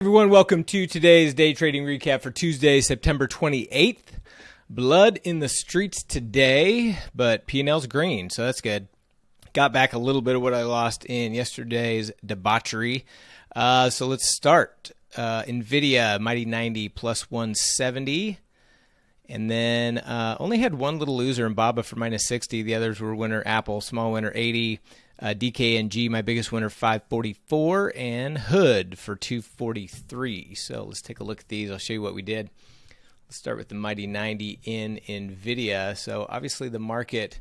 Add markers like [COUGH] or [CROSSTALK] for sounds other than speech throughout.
Everyone, welcome to today's day trading recap for Tuesday, September 28th. Blood in the streets today, but P&L's green, so that's good. Got back a little bit of what I lost in yesterday's debauchery. Uh, so let's start. Uh, NVIDIA, Mighty 90 plus 170. And then uh, only had one little loser in Baba for minus 60. The others were winner Apple, small winner 80. Uh, DKNG, my biggest winner, 544, and Hood for 243. So let's take a look at these. I'll show you what we did. Let's start with the Mighty 90 in NVIDIA. So obviously the market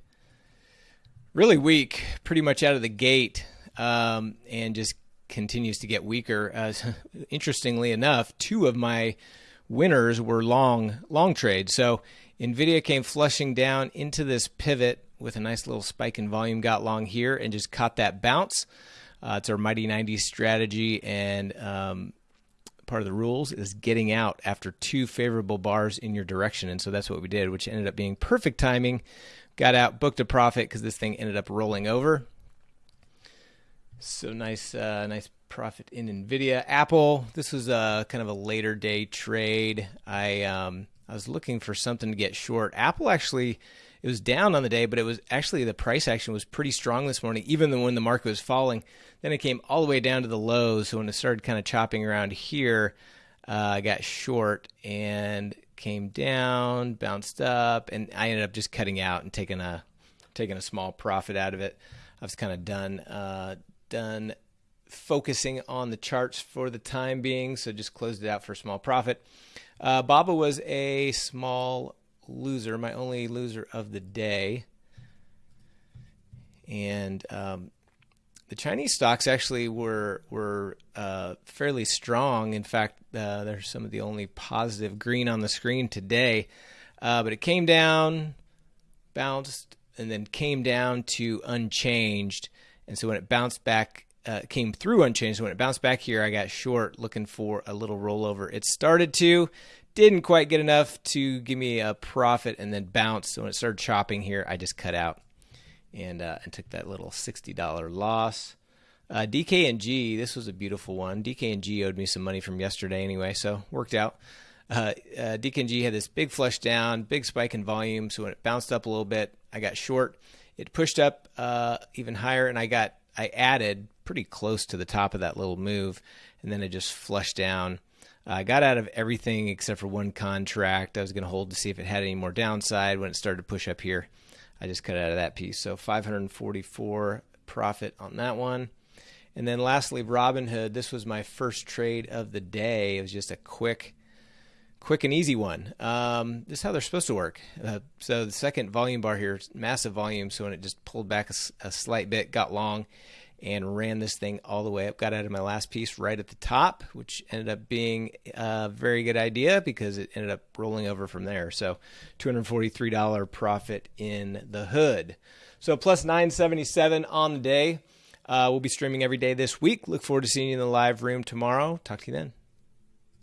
really weak, pretty much out of the gate, um, and just continues to get weaker. Uh, [LAUGHS] interestingly enough, two of my winners were long long trades. So Nvidia came flushing down into this pivot with a nice little spike in volume, got long here and just caught that bounce. Uh, it's our mighty 90s strategy, and um, part of the rules is getting out after two favorable bars in your direction, and so that's what we did, which ended up being perfect timing. Got out, booked a profit because this thing ended up rolling over. So nice, uh, nice profit in Nvidia. Apple. This was a kind of a later day trade. I um, I was looking for something to get short. Apple actually it was down on the day, but it was actually the price action was pretty strong this morning, even when the market was falling. Then it came all the way down to the lows. So when it started kind of chopping around here, uh, I got short and came down, bounced up, and I ended up just cutting out and taking a taking a small profit out of it. I was kind of done uh, done focusing on the charts for the time being, so just closed it out for a small profit. Uh, Baba was a small loser, my only loser of the day. And um, the Chinese stocks actually were were uh, fairly strong. In fact, uh, they're some of the only positive green on the screen today. Uh, but it came down, bounced, and then came down to unchanged. And so when it bounced back, uh, came through unchanged. When it bounced back here, I got short, looking for a little rollover. It started to, didn't quite get enough to give me a profit and then bounced. So when it started chopping here, I just cut out and uh, and took that little sixty dollar loss. Uh, DKNG, this was a beautiful one. DKNG owed me some money from yesterday anyway, so worked out. Uh, uh, DKNG had this big flush down, big spike in volume. So when it bounced up a little bit, I got short. It pushed up uh, even higher, and I got I added pretty close to the top of that little move, and then it just flushed down I got out of everything except for one contract. I was going to hold to see if it had any more downside. When it started to push up here, I just cut out of that piece. So 544 profit on that one. And then lastly, Robinhood. This was my first trade of the day. It was just a quick, quick and easy one. Um, this is how they're supposed to work. Uh, so the second volume bar here, massive volume. So when it just pulled back a, a slight bit, got long, and ran this thing all the way up. Got out of my last piece right at the top, which ended up being a very good idea because it ended up rolling over from there. So $243 profit in the hood. So plus 977 on the day. Uh, we'll be streaming every day this week. Look forward to seeing you in the live room tomorrow. Talk to you then.